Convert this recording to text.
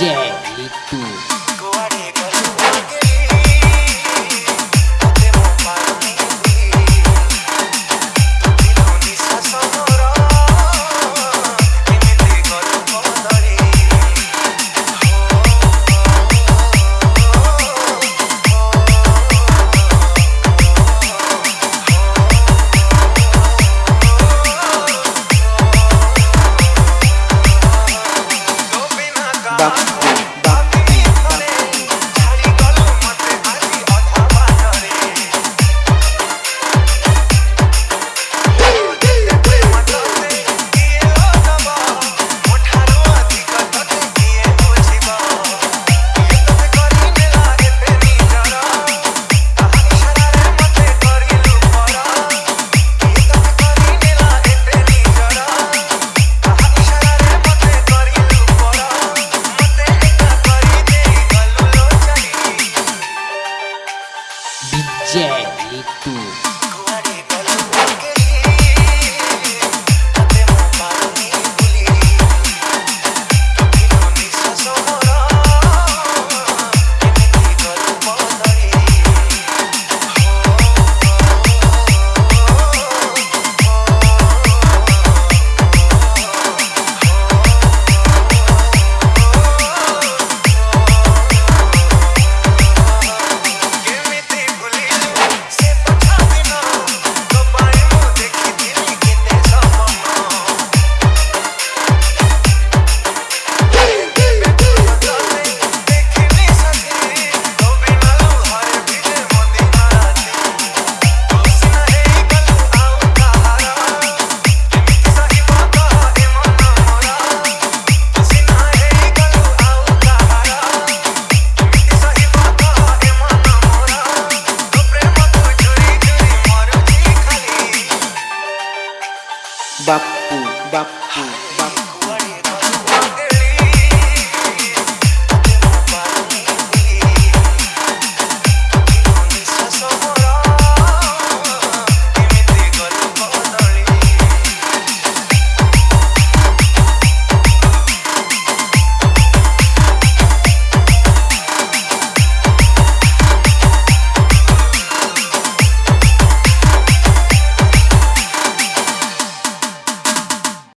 Yeah. itu. Bapu, bapu.